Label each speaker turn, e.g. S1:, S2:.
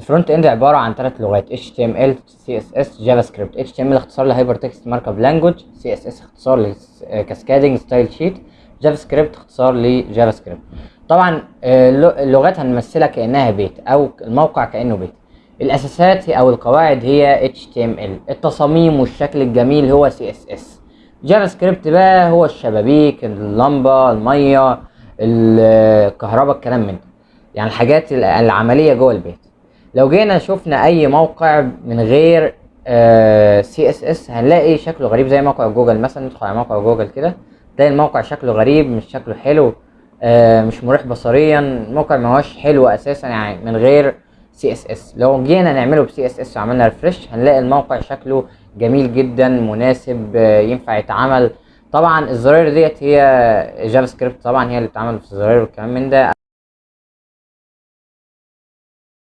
S1: ال front end عبارة عن ثلاث لغات HTML CSS script HTML اختصار ل HyperText Markup Language CSS اختصار ل Cascading Style Sheet JavaScript اختصار ل JavaScript طبعا آه، اللغ- اللغات هنمثلها كأنها بيت أو الموقع كأنه بيت. الأساسات أو القواعد هي HTML التصاميم والشكل الجميل هو CSS JavaScript بقى هو الشبابيك اللمبة المية الكهرباء الكلام من ده. يعني الحاجات ال- العملية جوه البيت. لو جينا شفنا أي موقع من غير CSS هنلاقي شكله غريب زي موقع جوجل مثلا. ندخل على موقع جوجل كده تلاقي الموقع شكله غريب مش شكله حلو آه، مش مريح بصريا. الموقع ما هوش حلو أساسا يعني من غير CSS لو جينا نعمله ب CSS وعملنا refresh هنلاقي الموقع شكله جميل جدا مناسب آه، ينفع يتعمل. طبعا الزراير ديت هي JavaScript طبعا هي اللي بتتعمل في الزراير والكلام من ده.